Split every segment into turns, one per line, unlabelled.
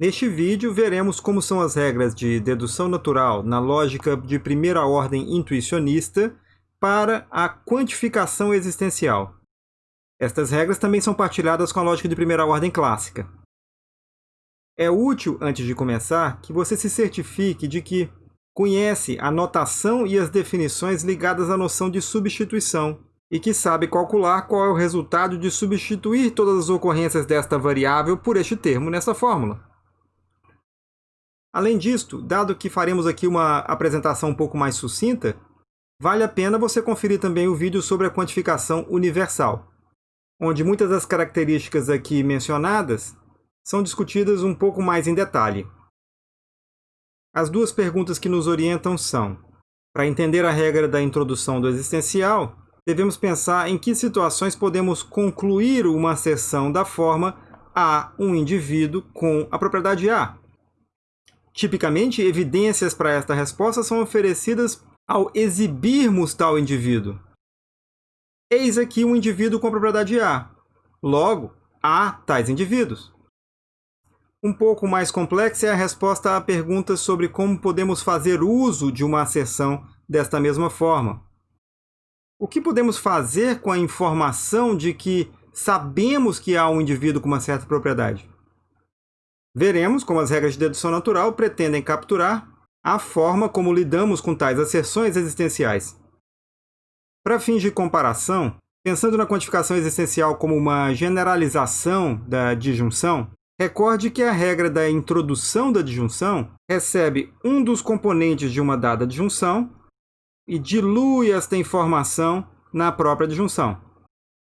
Neste vídeo, veremos como são as regras de dedução natural na lógica de primeira ordem intuicionista para a quantificação existencial. Estas regras também são partilhadas com a lógica de primeira ordem clássica. É útil, antes de começar, que você se certifique de que conhece a notação e as definições ligadas à noção de substituição, e que sabe calcular qual é o resultado de substituir todas as ocorrências desta variável por este termo nessa fórmula. Além disto, dado que faremos aqui uma apresentação um pouco mais sucinta, vale a pena você conferir também o vídeo sobre a quantificação universal, onde muitas das características aqui mencionadas são discutidas um pouco mais em detalhe. As duas perguntas que nos orientam são: para entender a regra da introdução do existencial, devemos pensar em que situações podemos concluir uma asserção da forma a um indivíduo com a propriedade A, Tipicamente, evidências para esta resposta são oferecidas ao exibirmos tal indivíduo. Eis aqui um indivíduo com propriedade A. Logo, há tais indivíduos. Um pouco mais complexa é a resposta à pergunta sobre como podemos fazer uso de uma asserção desta mesma forma. O que podemos fazer com a informação de que sabemos que há um indivíduo com uma certa propriedade? Veremos como as regras de dedução natural pretendem capturar a forma como lidamos com tais asserções existenciais. Para fins de comparação, pensando na quantificação existencial como uma generalização da disjunção, recorde que a regra da introdução da disjunção recebe um dos componentes de uma dada disjunção e dilui esta informação na própria disjunção.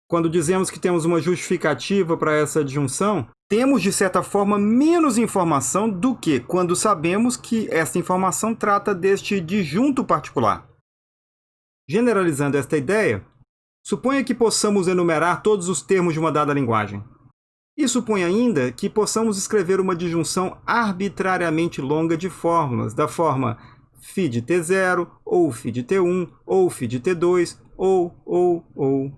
Quando dizemos que temos uma justificativa para essa disjunção, temos, de certa forma, menos informação do que quando sabemos que essa informação trata deste disjunto particular. Generalizando esta ideia, suponha que possamos enumerar todos os termos de uma dada linguagem. E suponha ainda que possamos escrever uma disjunção arbitrariamente longa de fórmulas, da forma φ de t0, ou φ de t1, ou φ de t2, ou, ou, ou,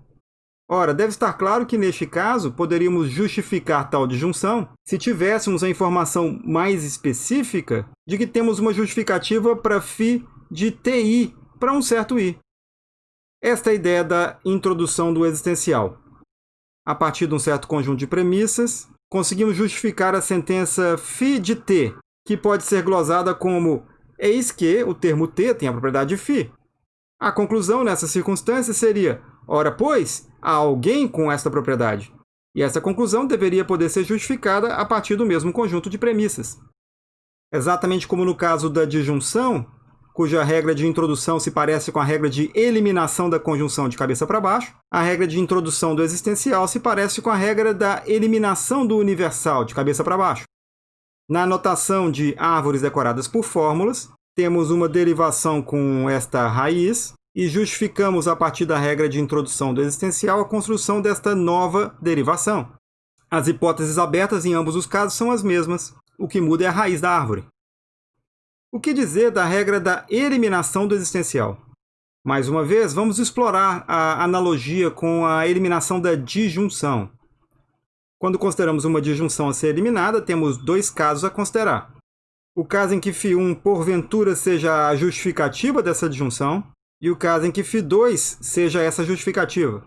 Ora, deve estar claro que neste caso poderíamos justificar tal disjunção se tivéssemos a informação mais específica de que temos uma justificativa para φ de ti para um certo i. Esta é a ideia da introdução do existencial. A partir de um certo conjunto de premissas, conseguimos justificar a sentença φ de t, que pode ser glosada como eis que o termo t tem a propriedade de φ. A conclusão nessa circunstância seria, ora pois, há alguém com esta propriedade. E essa conclusão deveria poder ser justificada a partir do mesmo conjunto de premissas. Exatamente como no caso da disjunção, cuja regra de introdução se parece com a regra de eliminação da conjunção de cabeça para baixo, a regra de introdução do existencial se parece com a regra da eliminação do universal de cabeça para baixo. Na notação de árvores decoradas por fórmulas, temos uma derivação com esta raiz, e justificamos a partir da regra de introdução do existencial a construção desta nova derivação. As hipóteses abertas em ambos os casos são as mesmas, o que muda é a raiz da árvore. O que dizer da regra da eliminação do existencial? Mais uma vez, vamos explorar a analogia com a eliminação da disjunção. Quando consideramos uma disjunção a ser eliminada, temos dois casos a considerar. O caso em que φ1 porventura seja a justificativa dessa disjunção, e o caso em que φ2 seja essa justificativa.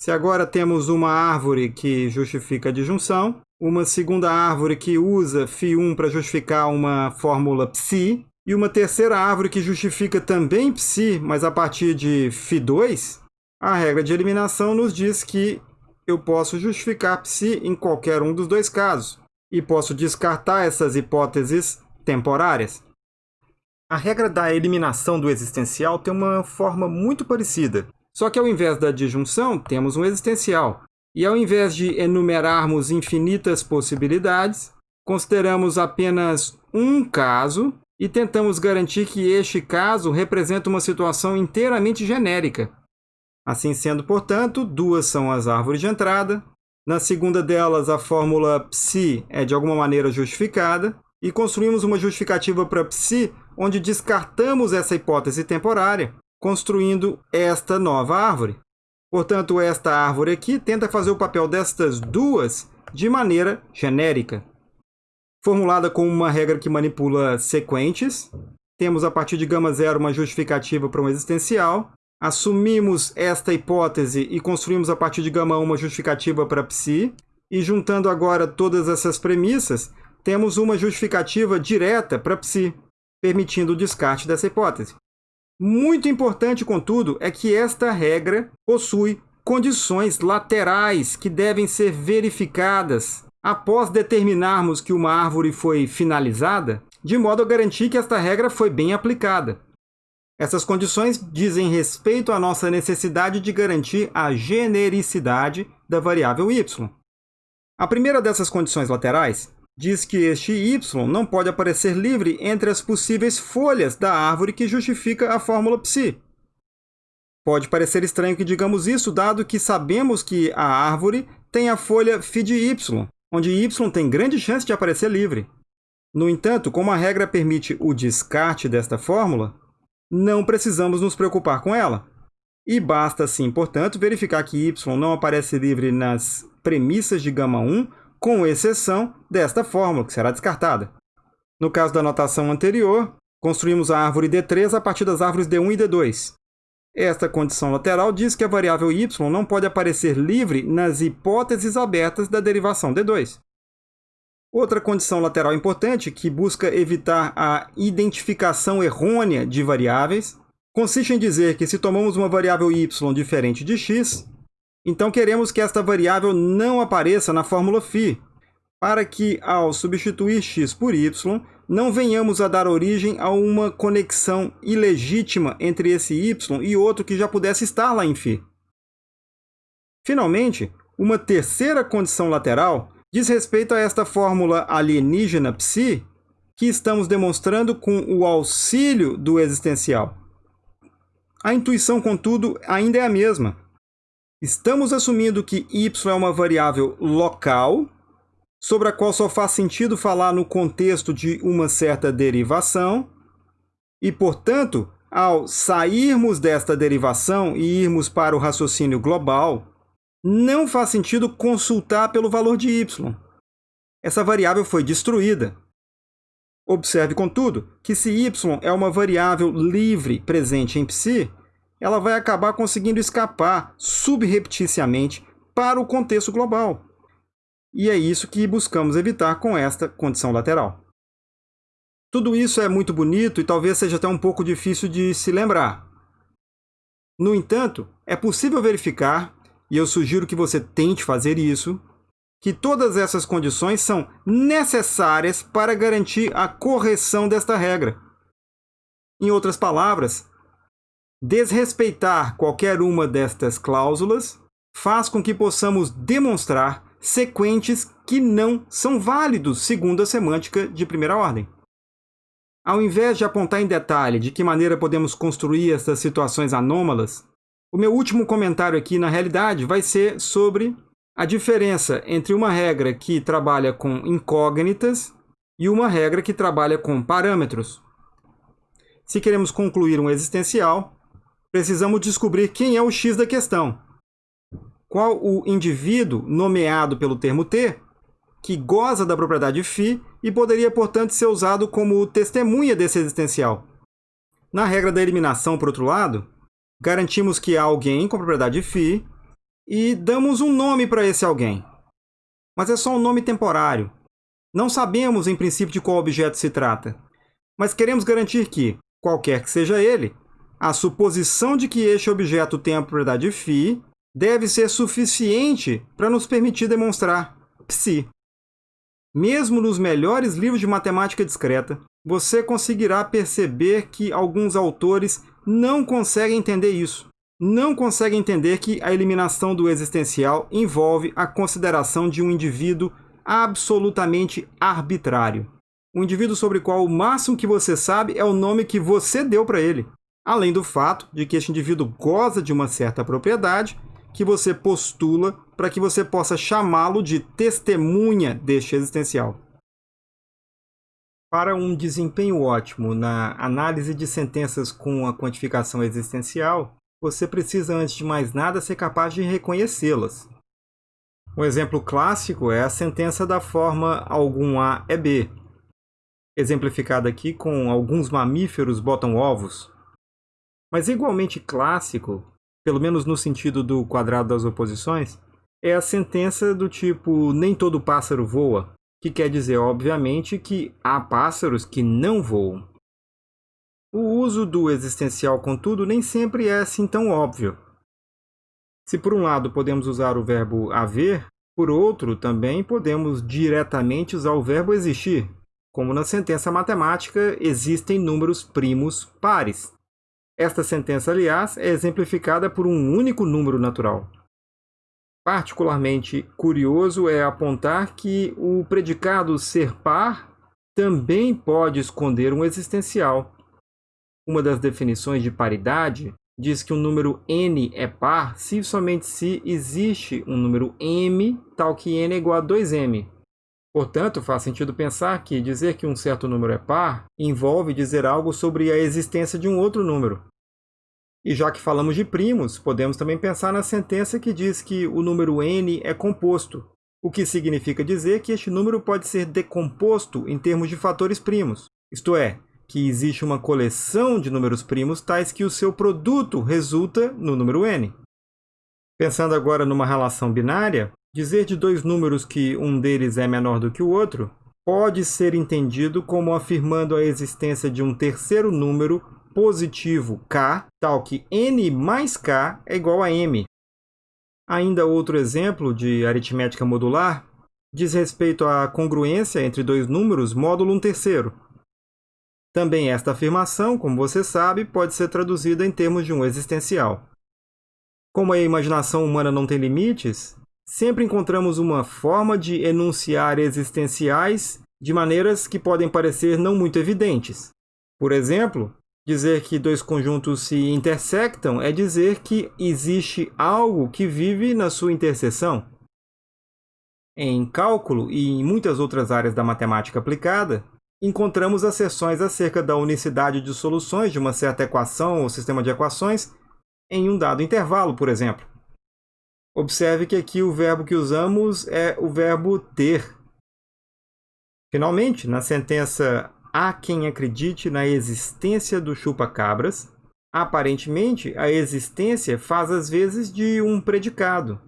Se agora temos uma árvore que justifica a disjunção, uma segunda árvore que usa φ1 para justificar uma fórmula psi, e uma terceira árvore que justifica também psi, mas a partir de φ2, a regra de eliminação nos diz que eu posso justificar psi em qualquer um dos dois casos, e posso descartar essas hipóteses temporárias. A regra da eliminação do existencial tem uma forma muito parecida. Só que ao invés da disjunção, temos um existencial. E ao invés de enumerarmos infinitas possibilidades, consideramos apenas um caso e tentamos garantir que este caso representa uma situação inteiramente genérica. Assim sendo, portanto, duas são as árvores de entrada. Na segunda delas, a fórmula psi é de alguma maneira justificada e construímos uma justificativa para psi onde descartamos essa hipótese temporária, construindo esta nova árvore. Portanto, esta árvore aqui tenta fazer o papel destas duas de maneira genérica. formulada como uma regra que manipula sequentes. Temos a partir de gama zero uma justificativa para um existencial. Assumimos esta hipótese e construímos a partir de gama 1 uma justificativa para psi. E juntando agora todas essas premissas, temos uma justificativa direta para psi, permitindo o descarte dessa hipótese. Muito importante, contudo, é que esta regra possui condições laterais que devem ser verificadas após determinarmos que uma árvore foi finalizada, de modo a garantir que esta regra foi bem aplicada. Essas condições dizem respeito à nossa necessidade de garantir a genericidade da variável y. A primeira dessas condições laterais diz que este y não pode aparecer livre entre as possíveis folhas da árvore que justifica a fórmula psi. Pode parecer estranho que digamos isso, dado que sabemos que a árvore tem a folha φ de y, onde y tem grande chance de aparecer livre. No entanto, como a regra permite o descarte desta fórmula, não precisamos nos preocupar com ela. E basta, sim, portanto, verificar que y não aparece livre nas premissas de gama 1, com exceção desta fórmula, que será descartada. No caso da notação anterior, construímos a árvore D3 a partir das árvores D1 e D2. Esta condição lateral diz que a variável y não pode aparecer livre nas hipóteses abertas da derivação d2. Outra condição lateral importante, que busca evitar a identificação errônea de variáveis, consiste em dizer que se tomamos uma variável y diferente de x, então queremos que esta variável não apareça na fórmula φ, para que, ao substituir x por y, não venhamos a dar origem a uma conexão ilegítima entre esse y e outro que já pudesse estar lá em φ. Finalmente, uma terceira condição lateral diz respeito a esta fórmula alienígena psi que estamos demonstrando com o auxílio do existencial. A intuição, contudo, ainda é a mesma. Estamos assumindo que y é uma variável local sobre a qual só faz sentido falar no contexto de uma certa derivação, e, portanto, ao sairmos desta derivação e irmos para o raciocínio global, não faz sentido consultar pelo valor de y. Essa variável foi destruída. Observe, contudo, que se y é uma variável livre presente em psi, ela vai acabar conseguindo escapar subrepticiamente para o contexto global. E é isso que buscamos evitar com esta condição lateral. Tudo isso é muito bonito e talvez seja até um pouco difícil de se lembrar. No entanto, é possível verificar, e eu sugiro que você tente fazer isso, que todas essas condições são necessárias para garantir a correção desta regra. Em outras palavras, desrespeitar qualquer uma destas cláusulas faz com que possamos demonstrar sequentes que não são válidos segundo a semântica de primeira ordem. Ao invés de apontar em detalhe de que maneira podemos construir essas situações anômalas, o meu último comentário aqui, na realidade, vai ser sobre a diferença entre uma regra que trabalha com incógnitas e uma regra que trabalha com parâmetros. Se queremos concluir um existencial, precisamos descobrir quem é o x da questão, qual o indivíduo nomeado pelo termo T, que goza da propriedade φ e poderia, portanto, ser usado como testemunha desse existencial. Na regra da eliminação, por outro lado, garantimos que há alguém com propriedade φ e damos um nome para esse alguém. Mas é só um nome temporário. Não sabemos, em princípio, de qual objeto se trata. Mas queremos garantir que, qualquer que seja ele, a suposição de que este objeto tenha a propriedade φ deve ser suficiente para nos permitir demonstrar psi. Mesmo nos melhores livros de matemática discreta, você conseguirá perceber que alguns autores não conseguem entender isso. Não conseguem entender que a eliminação do existencial envolve a consideração de um indivíduo absolutamente arbitrário. Um indivíduo sobre o qual o máximo que você sabe é o nome que você deu para ele. Além do fato de que este indivíduo goza de uma certa propriedade que você postula para que você possa chamá-lo de testemunha deste existencial. Para um desempenho ótimo na análise de sentenças com a quantificação existencial, você precisa, antes de mais nada, ser capaz de reconhecê-las. Um exemplo clássico é a sentença da forma algum A é B, exemplificada aqui com alguns mamíferos botam ovos. Mas igualmente clássico, pelo menos no sentido do quadrado das oposições, é a sentença do tipo nem todo pássaro voa, que quer dizer, obviamente, que há pássaros que não voam. O uso do existencial, contudo, nem sempre é assim tão óbvio. Se por um lado podemos usar o verbo haver, por outro também podemos diretamente usar o verbo existir, como na sentença matemática existem números primos pares. Esta sentença, aliás, é exemplificada por um único número natural. Particularmente curioso é apontar que o predicado ser par também pode esconder um existencial. Uma das definições de paridade diz que um número n é par se somente se existe um número m tal que n é igual a 2m. Portanto, faz sentido pensar que dizer que um certo número é par envolve dizer algo sobre a existência de um outro número. E já que falamos de primos, podemos também pensar na sentença que diz que o número n é composto, o que significa dizer que este número pode ser decomposto em termos de fatores primos, isto é, que existe uma coleção de números primos tais que o seu produto resulta no número n. Pensando agora numa relação binária, dizer de dois números que um deles é menor do que o outro pode ser entendido como afirmando a existência de um terceiro número positivo k, tal que n mais k é igual a m. Ainda outro exemplo de aritmética modular diz respeito à congruência entre dois números módulo um terceiro, também esta afirmação, como você sabe, pode ser traduzida em termos de um existencial. Como a imaginação humana não tem limites, sempre encontramos uma forma de enunciar existenciais de maneiras que podem parecer não muito evidentes. Por exemplo, dizer que dois conjuntos se intersectam é dizer que existe algo que vive na sua interseção. Em cálculo e em muitas outras áreas da matemática aplicada, encontramos asserções acerca da unicidade de soluções de uma certa equação ou sistema de equações em um dado intervalo, por exemplo. Observe que aqui o verbo que usamos é o verbo ter. Finalmente, na sentença há quem acredite na existência do chupa-cabras, aparentemente a existência faz às vezes de um predicado.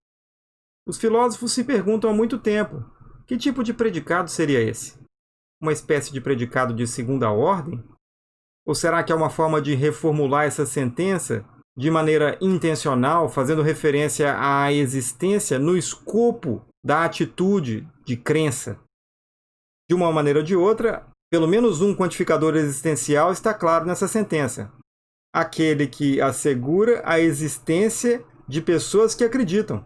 Os filósofos se perguntam há muito tempo, que tipo de predicado seria esse? uma espécie de predicado de segunda ordem? Ou será que é uma forma de reformular essa sentença de maneira intencional, fazendo referência à existência no escopo da atitude de crença? De uma maneira ou de outra, pelo menos um quantificador existencial está claro nessa sentença. Aquele que assegura a existência de pessoas que acreditam,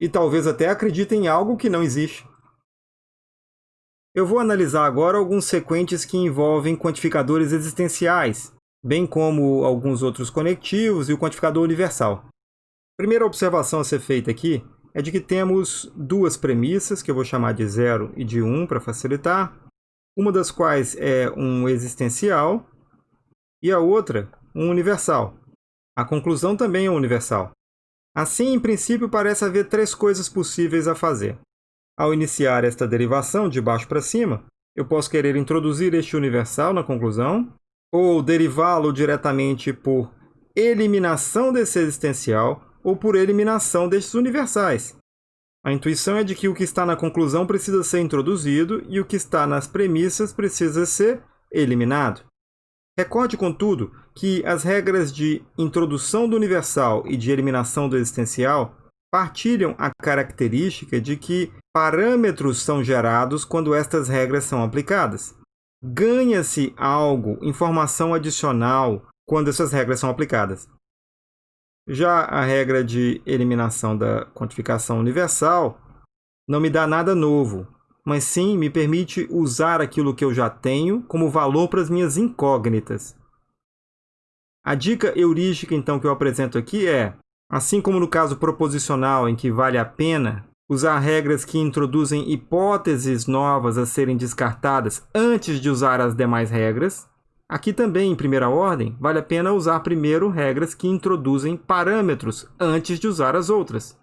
e talvez até acreditem em algo que não existe. Eu vou analisar agora alguns sequentes que envolvem quantificadores existenciais, bem como alguns outros conectivos e o quantificador universal. A primeira observação a ser feita aqui é de que temos duas premissas, que eu vou chamar de 0 e de 1 um, para facilitar, uma das quais é um existencial e a outra um universal. A conclusão também é universal. Assim, em princípio, parece haver três coisas possíveis a fazer. Ao iniciar esta derivação de baixo para cima, eu posso querer introduzir este universal na conclusão, ou derivá-lo diretamente por eliminação desse existencial ou por eliminação destes universais. A intuição é de que o que está na conclusão precisa ser introduzido e o que está nas premissas precisa ser eliminado. Recorde, contudo, que as regras de introdução do universal e de eliminação do existencial partilham a característica de que parâmetros são gerados quando estas regras são aplicadas. Ganha-se algo, informação adicional, quando essas regras são aplicadas. Já a regra de eliminação da quantificação universal não me dá nada novo, mas sim me permite usar aquilo que eu já tenho como valor para as minhas incógnitas. A dica heurística, então, que eu apresento aqui é Assim como no caso proposicional, em que vale a pena usar regras que introduzem hipóteses novas a serem descartadas antes de usar as demais regras, aqui também, em primeira ordem, vale a pena usar primeiro regras que introduzem parâmetros antes de usar as outras.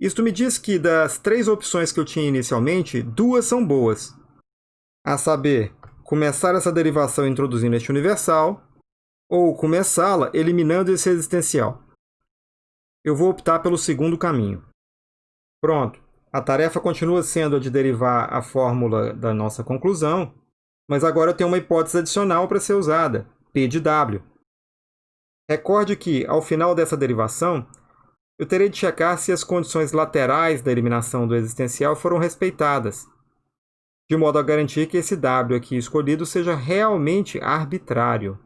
Isto me diz que das três opções que eu tinha inicialmente, duas são boas. A saber, começar essa derivação introduzindo este universal, ou começá-la eliminando esse existencial. Eu vou optar pelo segundo caminho. Pronto, a tarefa continua sendo a de derivar a fórmula da nossa conclusão, mas agora eu tenho uma hipótese adicional para ser usada, P de W. Recorde que, ao final dessa derivação, eu terei de checar se as condições laterais da eliminação do existencial foram respeitadas, de modo a garantir que esse W aqui escolhido seja realmente arbitrário.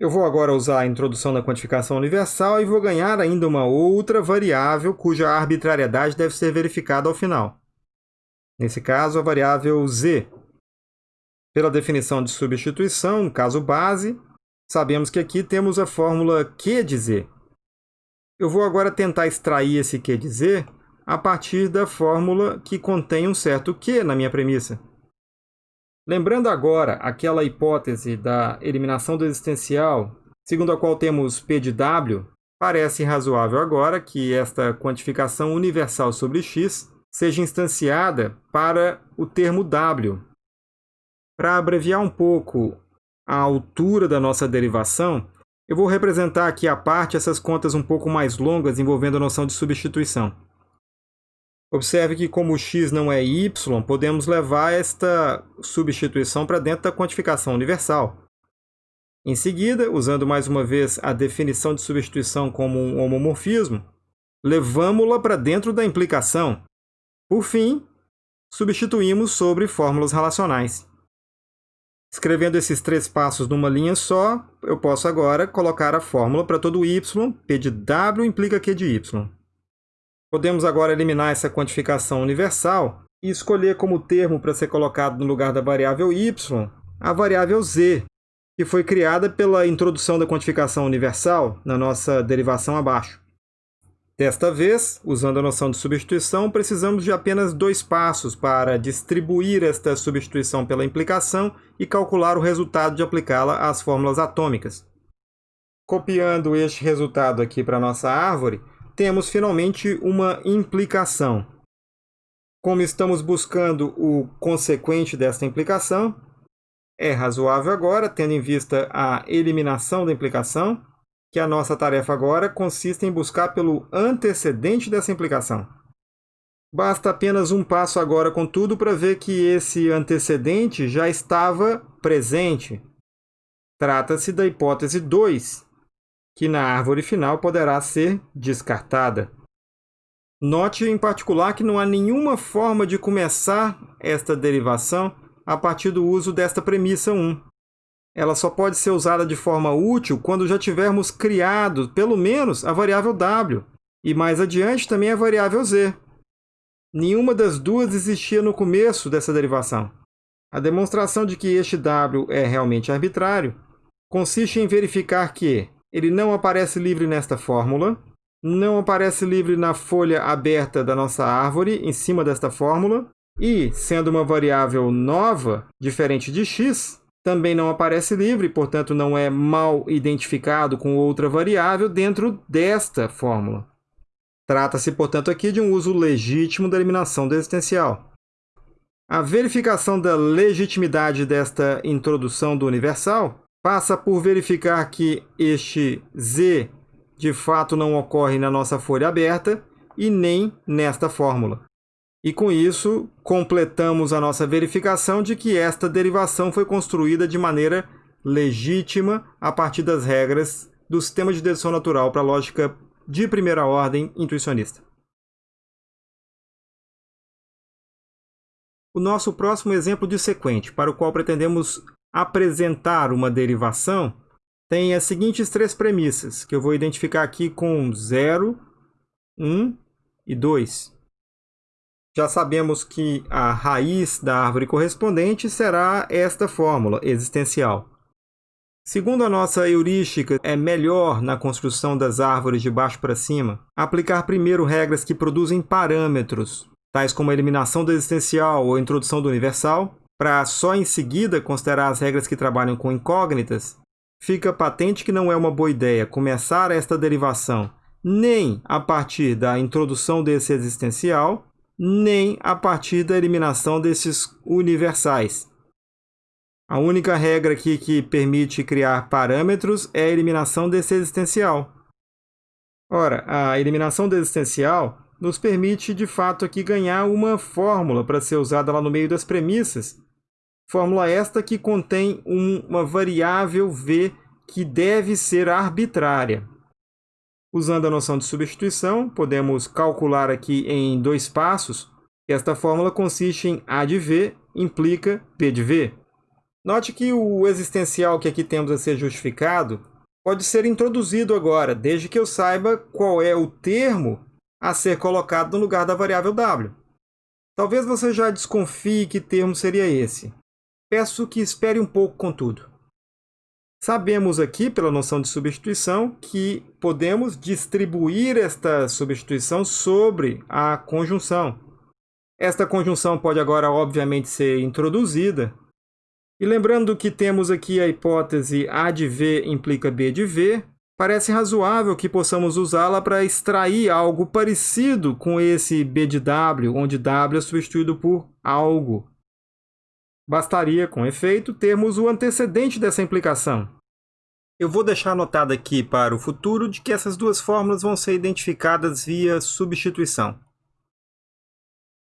Eu vou agora usar a introdução da quantificação universal e vou ganhar ainda uma outra variável cuja arbitrariedade deve ser verificada ao final. Nesse caso, a variável z. Pela definição de substituição, caso base, sabemos que aqui temos a fórmula Q de z, eu vou agora tentar extrair esse Q de Z a partir da fórmula que contém um certo Q na minha premissa. Lembrando agora aquela hipótese da eliminação do existencial, segundo a qual temos P de W, parece razoável agora que esta quantificação universal sobre x seja instanciada para o termo W. Para abreviar um pouco a altura da nossa derivação, eu vou representar aqui à parte essas contas um pouco mais longas envolvendo a noção de substituição. Observe que como x não é y, podemos levar esta substituição para dentro da quantificação universal. Em seguida, usando mais uma vez a definição de substituição como um homomorfismo, levamos-la para dentro da implicação. Por fim, substituímos sobre fórmulas relacionais. Escrevendo esses três passos numa linha só, eu posso agora colocar a fórmula para todo y, p de w implica q de y. Podemos agora eliminar essa quantificação universal e escolher como termo para ser colocado no lugar da variável y a variável z, que foi criada pela introdução da quantificação universal na nossa derivação abaixo. Desta vez, usando a noção de substituição, precisamos de apenas dois passos para distribuir esta substituição pela implicação e calcular o resultado de aplicá-la às fórmulas atômicas. Copiando este resultado aqui para a nossa árvore, temos finalmente uma implicação. Como estamos buscando o consequente desta implicação, é razoável agora, tendo em vista a eliminação da implicação, que a nossa tarefa agora consiste em buscar pelo antecedente dessa implicação. Basta apenas um passo agora, contudo, para ver que esse antecedente já estava presente. Trata-se da hipótese 2, que na árvore final poderá ser descartada. Note em particular que não há nenhuma forma de começar esta derivação a partir do uso desta premissa 1 ela só pode ser usada de forma útil quando já tivermos criado, pelo menos, a variável w, e mais adiante também a variável z. Nenhuma das duas existia no começo dessa derivação. A demonstração de que este w é realmente arbitrário consiste em verificar que ele não aparece livre nesta fórmula, não aparece livre na folha aberta da nossa árvore, em cima desta fórmula, e, sendo uma variável nova, diferente de x, também não aparece livre, portanto não é mal identificado com outra variável dentro desta fórmula. Trata-se, portanto, aqui de um uso legítimo da eliminação do existencial. A verificação da legitimidade desta introdução do universal passa por verificar que este z de fato não ocorre na nossa folha aberta e nem nesta fórmula. E com isso, completamos a nossa verificação de que esta derivação foi construída de maneira legítima a partir das regras do sistema de dedução natural para a lógica de primeira ordem intuicionista. O nosso próximo exemplo dissequente, para o qual pretendemos apresentar uma derivação, tem as seguintes três premissas, que eu vou identificar aqui com 0, 1 e 2. Já sabemos que a raiz da árvore correspondente será esta fórmula existencial. Segundo a nossa heurística, é melhor na construção das árvores de baixo para cima aplicar primeiro regras que produzem parâmetros, tais como a eliminação do existencial ou a introdução do universal, para só em seguida considerar as regras que trabalham com incógnitas, fica patente que não é uma boa ideia começar esta derivação nem a partir da introdução desse existencial, nem a partir da eliminação desses universais. A única regra aqui que permite criar parâmetros é a eliminação desse existencial. Ora, a eliminação do existencial nos permite, de fato, aqui ganhar uma fórmula para ser usada lá no meio das premissas. Fórmula esta que contém um, uma variável v que deve ser arbitrária. Usando a noção de substituição, podemos calcular aqui em dois passos. Esta fórmula consiste em A de V implica P de V. Note que o existencial que aqui temos a ser justificado pode ser introduzido agora, desde que eu saiba qual é o termo a ser colocado no lugar da variável w. Talvez você já desconfie que termo seria esse. Peço que espere um pouco, contudo. Sabemos aqui, pela noção de substituição, que podemos distribuir esta substituição sobre a conjunção. Esta conjunção pode agora, obviamente, ser introduzida e lembrando que temos aqui a hipótese A de V implica B de V, parece razoável que possamos usá-la para extrair algo parecido com esse B de W, onde W é substituído por algo. Bastaria, com efeito, termos o antecedente dessa implicação. Eu vou deixar anotado aqui para o futuro de que essas duas fórmulas vão ser identificadas via substituição.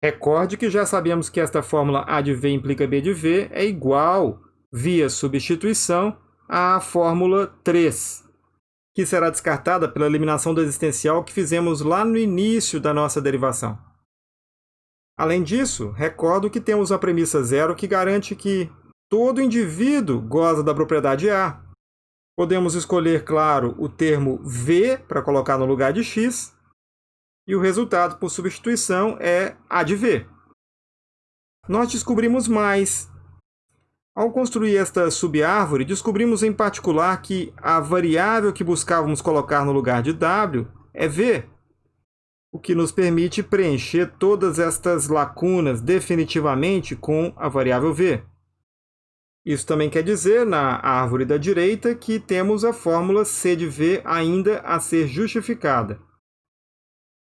Recorde que já sabemos que esta fórmula A de V implica B de V é igual, via substituição, à fórmula 3, que será descartada pela eliminação do existencial que fizemos lá no início da nossa derivação. Além disso, recordo que temos a premissa zero que garante que todo indivíduo goza da propriedade A. Podemos escolher, claro, o termo V para colocar no lugar de x, e o resultado por substituição é A de V. Nós descobrimos mais. Ao construir esta subárvore, descobrimos em particular que a variável que buscávamos colocar no lugar de W é V, o que nos permite preencher todas estas lacunas definitivamente com a variável V. Isso também quer dizer, na árvore da direita, que temos a fórmula C de V ainda a ser justificada.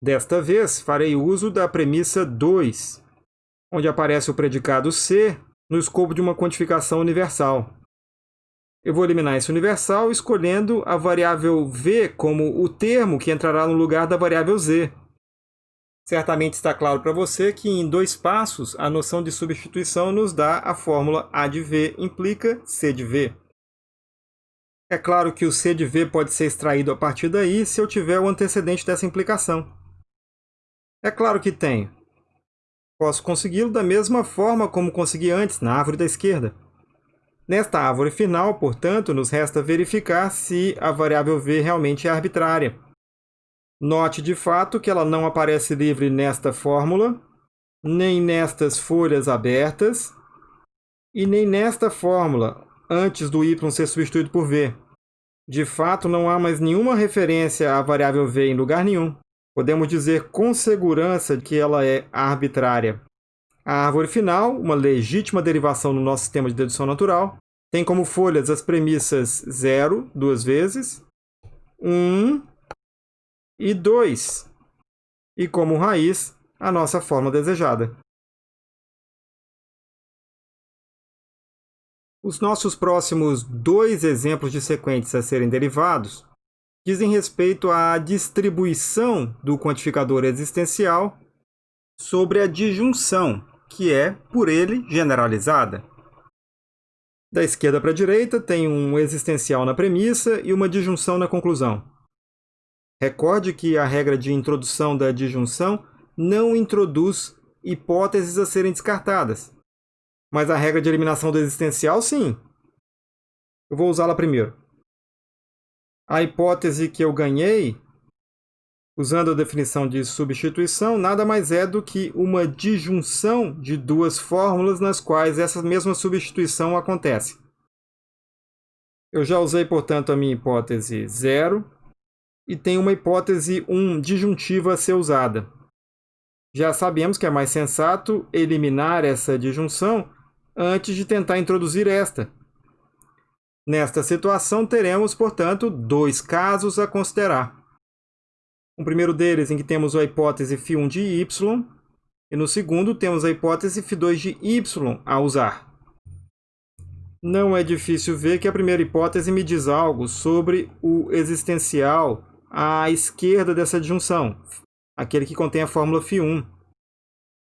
Desta vez, farei uso da premissa 2, onde aparece o predicado C no escopo de uma quantificação universal. Eu vou eliminar esse universal escolhendo a variável v como o termo que entrará no lugar da variável z. Certamente está claro para você que em dois passos a noção de substituição nos dá a fórmula A de V implica C de V. É claro que o C de V pode ser extraído a partir daí se eu tiver o antecedente dessa implicação. É claro que tenho. Posso consegui-lo da mesma forma como consegui antes, na árvore da esquerda. Nesta árvore final, portanto, nos resta verificar se a variável v realmente é arbitrária. Note, de fato, que ela não aparece livre nesta fórmula, nem nestas folhas abertas, e nem nesta fórmula, antes do y ser substituído por v. De fato, não há mais nenhuma referência à variável v em lugar nenhum. Podemos dizer com segurança que ela é arbitrária. A árvore final, uma legítima derivação no nosso sistema de dedução natural, tem como folhas as premissas 0, duas vezes, 1 um, e 2, e como raiz, a nossa forma desejada. Os nossos próximos dois exemplos de sequentes a serem derivados dizem respeito à distribuição do quantificador existencial sobre a disjunção, que é, por ele, generalizada. Da esquerda para a direita, tem um existencial na premissa e uma disjunção na conclusão. Recorde que a regra de introdução da disjunção não introduz hipóteses a serem descartadas. Mas a regra de eliminação do existencial, sim. Eu vou usá-la primeiro. A hipótese que eu ganhei, usando a definição de substituição, nada mais é do que uma disjunção de duas fórmulas nas quais essa mesma substituição acontece. Eu já usei, portanto, a minha hipótese 0 e tenho uma hipótese 1 disjuntiva a ser usada. Já sabemos que é mais sensato eliminar essa disjunção antes de tentar introduzir esta, Nesta situação, teremos, portanto, dois casos a considerar. Um primeiro deles em que temos a hipótese φ1 de y, e no segundo temos a hipótese φ2 de y a usar. Não é difícil ver que a primeira hipótese me diz algo sobre o existencial à esquerda dessa disjunção, aquele que contém a fórmula φ1.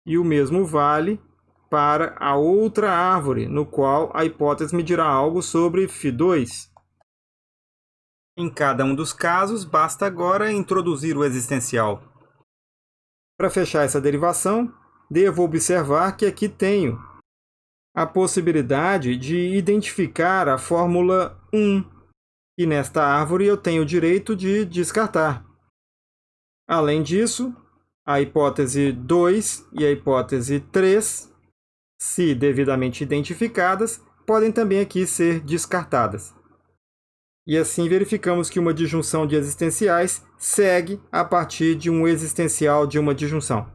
E o mesmo vale para a outra árvore, no qual a hipótese me dirá algo sobre φ2. Em cada um dos casos, basta agora introduzir o existencial. Para fechar essa derivação, devo observar que aqui tenho a possibilidade de identificar a fórmula 1, e nesta árvore eu tenho o direito de descartar. Além disso, a hipótese 2 e a hipótese 3, se devidamente identificadas, podem também aqui ser descartadas. E assim verificamos que uma disjunção de existenciais segue a partir de um existencial de uma disjunção.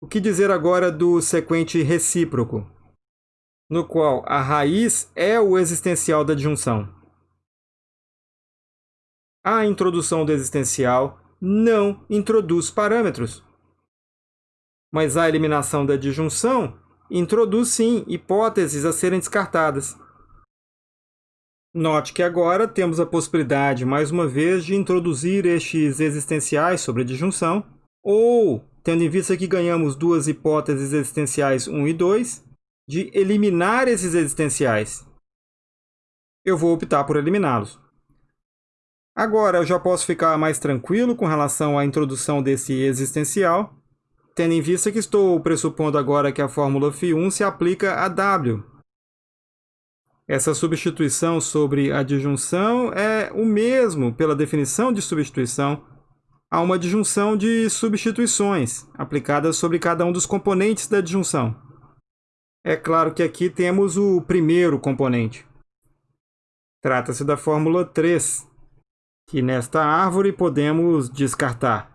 O que dizer agora do sequente recíproco, no qual a raiz é o existencial da disjunção? A introdução do existencial não introduz parâmetros. Mas a eliminação da disjunção introduz sim hipóteses a serem descartadas. Note que agora temos a possibilidade, mais uma vez, de introduzir estes existenciais sobre a disjunção, ou, tendo em vista que ganhamos duas hipóteses existenciais 1 e 2, de eliminar esses existenciais. Eu vou optar por eliminá-los. Agora eu já posso ficar mais tranquilo com relação à introdução desse existencial, tendo em vista que estou pressupondo agora que a fórmula φ1 se aplica a W, essa substituição sobre a disjunção é o mesmo, pela definição de substituição, a uma disjunção de substituições, aplicadas sobre cada um dos componentes da disjunção. É claro que aqui temos o primeiro componente. Trata-se da fórmula 3, que nesta árvore podemos descartar.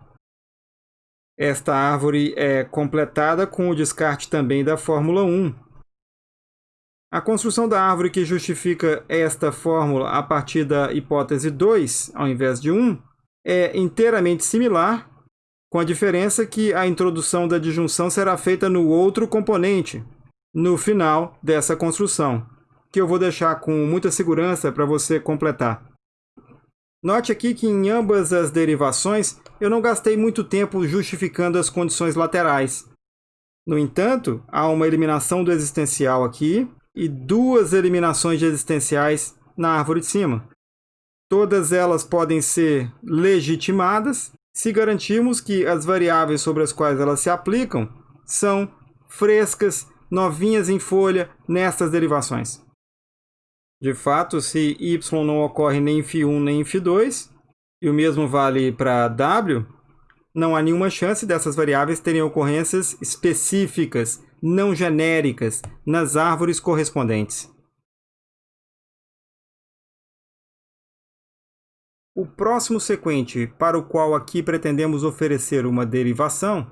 Esta árvore é completada com o descarte também da fórmula 1, a construção da árvore que justifica esta fórmula a partir da hipótese 2, ao invés de 1, é inteiramente similar, com a diferença que a introdução da disjunção será feita no outro componente, no final dessa construção, que eu vou deixar com muita segurança para você completar. Note aqui que em ambas as derivações eu não gastei muito tempo justificando as condições laterais. No entanto, há uma eliminação do existencial aqui, e duas eliminações existenciais na árvore de cima. Todas elas podem ser legitimadas se garantirmos que as variáveis sobre as quais elas se aplicam são frescas, novinhas em folha nestas derivações. De fato, se y não ocorre nem em φ1 nem em φ2, e o mesmo vale para w, não há nenhuma chance dessas variáveis terem ocorrências específicas não genéricas nas árvores correspondentes. O próximo sequente, para o qual aqui pretendemos oferecer uma derivação,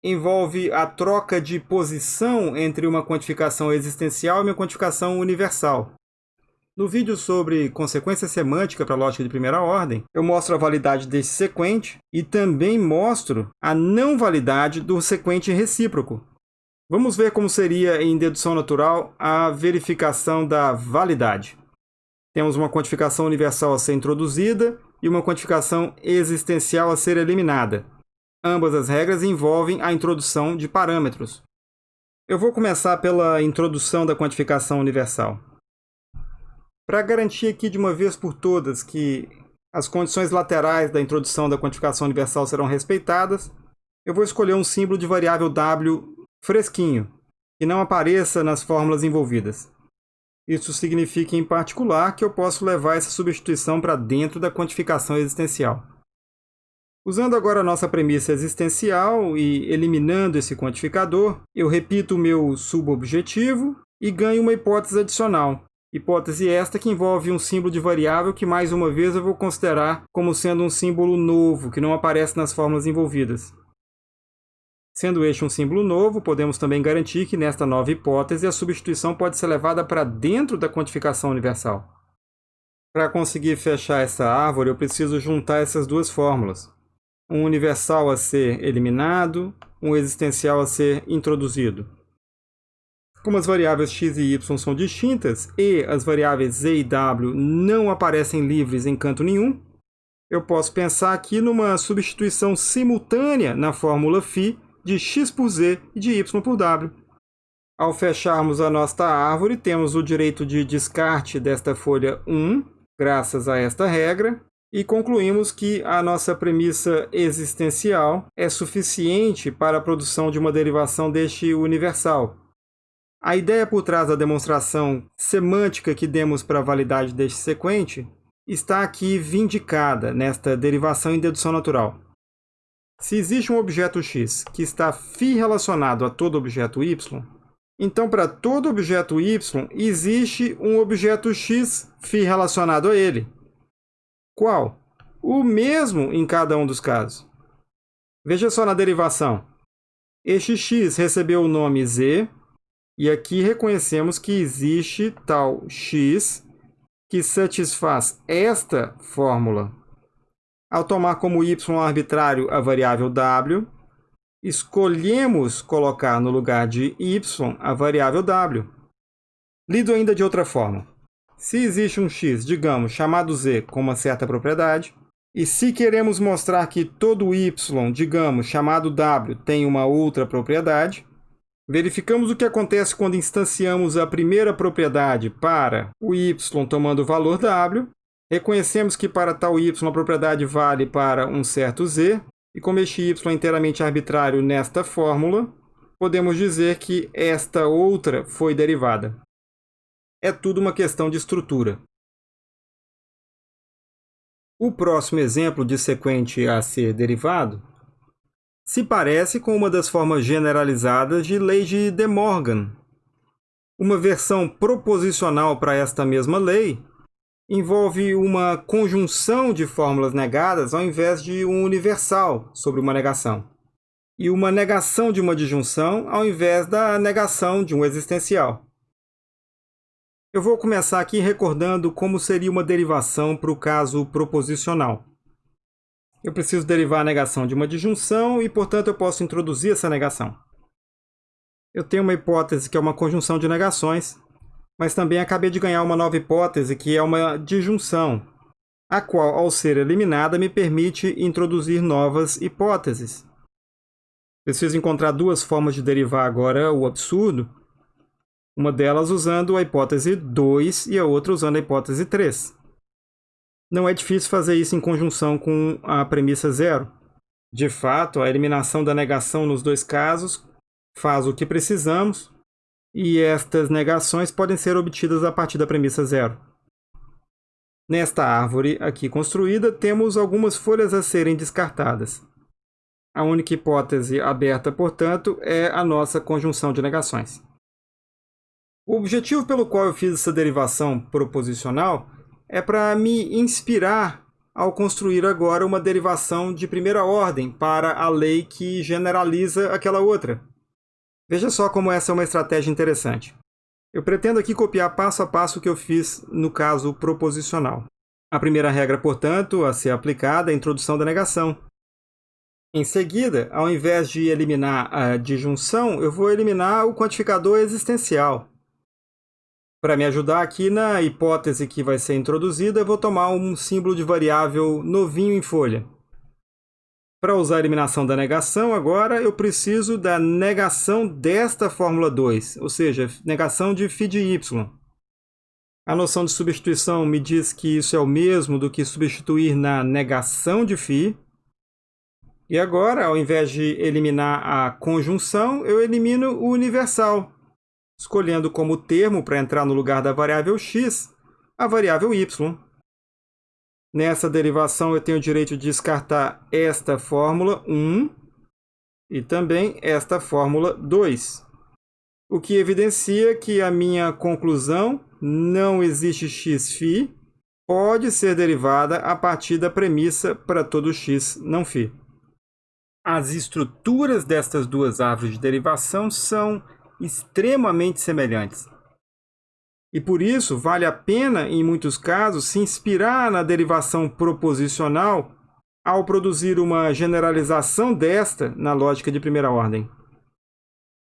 envolve a troca de posição entre uma quantificação existencial e uma quantificação universal. No vídeo sobre consequência semântica para lógica de primeira ordem, eu mostro a validade desse sequente e também mostro a não validade do sequente recíproco, Vamos ver como seria em dedução natural a verificação da validade. Temos uma quantificação universal a ser introduzida e uma quantificação existencial a ser eliminada. Ambas as regras envolvem a introdução de parâmetros. Eu vou começar pela introdução da quantificação universal. Para garantir aqui de uma vez por todas que as condições laterais da introdução da quantificação universal serão respeitadas, eu vou escolher um símbolo de variável w fresquinho, que não apareça nas fórmulas envolvidas. Isso significa, em particular, que eu posso levar essa substituição para dentro da quantificação existencial. Usando agora a nossa premissa existencial e eliminando esse quantificador, eu repito o meu subobjetivo e ganho uma hipótese adicional. Hipótese esta que envolve um símbolo de variável que, mais uma vez, eu vou considerar como sendo um símbolo novo, que não aparece nas fórmulas envolvidas. Sendo este um símbolo novo, podemos também garantir que nesta nova hipótese a substituição pode ser levada para dentro da quantificação universal. Para conseguir fechar essa árvore, eu preciso juntar essas duas fórmulas. Um universal a ser eliminado, um existencial a ser introduzido. Como as variáveis x e y são distintas e as variáveis z e w não aparecem livres em canto nenhum, eu posso pensar aqui numa substituição simultânea na fórmula φ de x por z e de y por w. Ao fecharmos a nossa árvore, temos o direito de descarte desta folha 1, graças a esta regra, e concluímos que a nossa premissa existencial é suficiente para a produção de uma derivação deste universal. A ideia por trás da demonstração semântica que demos para a validade deste sequente está aqui vindicada nesta derivação em dedução natural. Se existe um objeto x que está φ relacionado a todo objeto y, então para todo objeto y existe um objeto x φ relacionado a ele. Qual? O mesmo em cada um dos casos. Veja só na derivação. Este x recebeu o nome z, e aqui reconhecemos que existe tal x que satisfaz esta fórmula. Ao tomar como y arbitrário a variável w, escolhemos colocar no lugar de y a variável w. Lido ainda de outra forma. Se existe um x, digamos, chamado z com uma certa propriedade, e se queremos mostrar que todo y, digamos, chamado w, tem uma outra propriedade, verificamos o que acontece quando instanciamos a primeira propriedade para o y tomando o valor w, reconhecemos que para tal y a propriedade vale para um certo z, e como este y é inteiramente arbitrário nesta fórmula, podemos dizer que esta outra foi derivada. É tudo uma questão de estrutura. O próximo exemplo de sequente a ser derivado se parece com uma das formas generalizadas de lei de De Morgan. Uma versão proposicional para esta mesma lei envolve uma conjunção de fórmulas negadas ao invés de um universal sobre uma negação, e uma negação de uma disjunção ao invés da negação de um existencial. Eu vou começar aqui recordando como seria uma derivação para o caso proposicional. Eu preciso derivar a negação de uma disjunção e, portanto, eu posso introduzir essa negação. Eu tenho uma hipótese que é uma conjunção de negações, mas também acabei de ganhar uma nova hipótese que é uma disjunção, a qual, ao ser eliminada, me permite introduzir novas hipóteses. Preciso encontrar duas formas de derivar agora o absurdo, uma delas usando a hipótese 2 e a outra usando a hipótese 3. Não é difícil fazer isso em conjunção com a premissa zero. De fato, a eliminação da negação nos dois casos faz o que precisamos, e estas negações podem ser obtidas a partir da premissa zero. Nesta árvore aqui construída, temos algumas folhas a serem descartadas. A única hipótese aberta, portanto, é a nossa conjunção de negações. O objetivo pelo qual eu fiz essa derivação proposicional é para me inspirar ao construir agora uma derivação de primeira ordem para a lei que generaliza aquela outra. Veja só como essa é uma estratégia interessante. Eu pretendo aqui copiar passo a passo o que eu fiz no caso proposicional. A primeira regra, portanto, a ser aplicada é a introdução da negação. Em seguida, ao invés de eliminar a disjunção, eu vou eliminar o quantificador existencial. Para me ajudar aqui na hipótese que vai ser introduzida, eu vou tomar um símbolo de variável novinho em folha. Para usar a eliminação da negação, agora eu preciso da negação desta fórmula 2, ou seja, negação de φ de y. A noção de substituição me diz que isso é o mesmo do que substituir na negação de φ. E agora, ao invés de eliminar a conjunção, eu elimino o universal, escolhendo como termo para entrar no lugar da variável x a variável y. Nessa derivação, eu tenho o direito de descartar esta fórmula 1 e também esta fórmula 2, o que evidencia que a minha conclusão não existe x φ pode ser derivada a partir da premissa para todo x não φ. As estruturas destas duas árvores de derivação são extremamente semelhantes. E por isso, vale a pena, em muitos casos, se inspirar na derivação proposicional ao produzir uma generalização desta na lógica de primeira ordem.